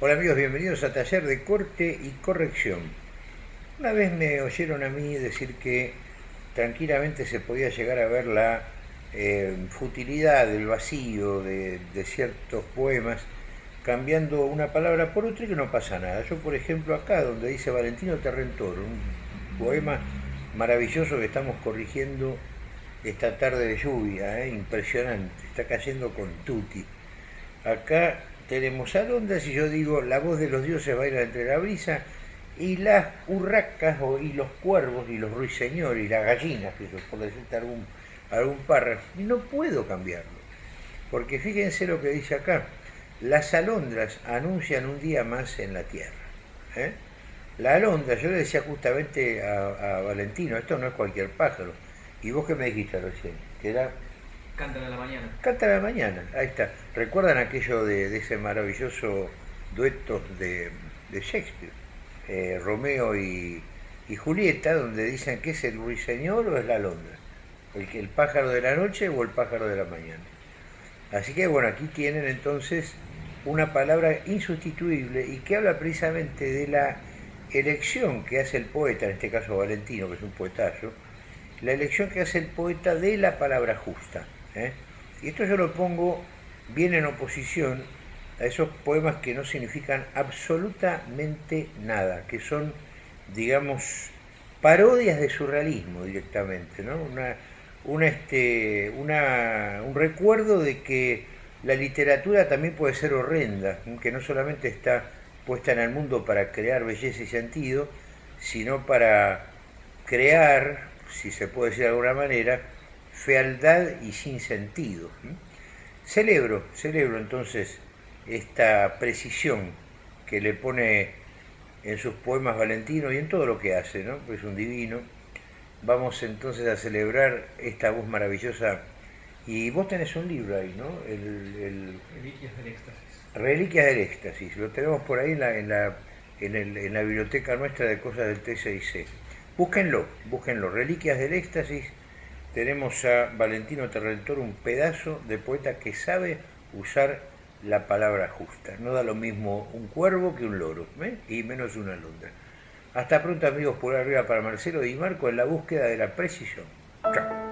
Hola amigos, bienvenidos a Taller de Corte y Corrección. Una vez me oyeron a mí decir que tranquilamente se podía llegar a ver la eh, futilidad, el vacío de, ciertos poemas cambiando una palabra por otra y que no pasa nada. Yo, por ejemplo, acá donde dice Valentino Terrentor, un poema maravilloso que estamos corrigiendo esta tarde de lluvia, ¿eh? impresionante, está cayendo con tutti. Acá tenemos alondras y yo digo, la voz de los dioses baila entre la brisa y las urracas y los cuervos y los ruiseñores y las gallinas, por decirte algún, algún párrafo, no puedo cambiarlo. Porque fíjense lo que dice acá, las alondras anuncian un día más en la tierra. ¿eh? La alondra, yo le decía justamente a, a Valentino, esto no es cualquier pájaro, ¿Y vos qué me dijiste recién? Que era... Cántala a la mañana. Cántala a la mañana, ahí está. ¿Recuerdan aquello de, ese maravilloso dueto de, Shakespeare? Eh, Romeo y, Julieta, donde dicen que es el ruiseñor o es la alondra. El, el pájaro de la noche o el pájaro de la mañana. Así que bueno, aquí tienen entonces una palabra insustituible y que habla precisamente de la elección que hace el poeta, en este caso Valentino, que es un poetazo, la elección que hace el poeta de la palabra justa. ¿Eh? Y esto yo lo pongo bien en oposición a esos poemas que no significan absolutamente nada, que son, digamos, parodias de surrealismo directamente, ¿no? Una, este, una, un recuerdo de que la literatura también puede ser horrenda, que no solamente está puesta en el mundo para crear belleza y sentido, sino para crear si se puede decir de alguna manera, fealdad y sin sentido. Celebro, celebro entonces esta precisión que le pone en sus poemas Valentino y en todo lo que hace, ¿no? es un divino. Vamos entonces a celebrar esta voz maravillosa. Y vos tenés un libro ahí, ¿no? El, Reliquias del Éxtasis. Reliquias del Éxtasis. Lo tenemos por ahí en la, en la, en la biblioteca nuestra de cosas del T6C. Búsquenlo, búsquenlo. Reliquias del éxtasis. Tenemos a Valentino Terrentor, un pedazo de poeta que sabe usar la palabra justa. No da lo mismo un cuervo que un loro, ¿eh? y menos una alondra. Hasta pronto amigos, por arriba para Marcelo y Marco en la búsqueda de la precisión. Chao.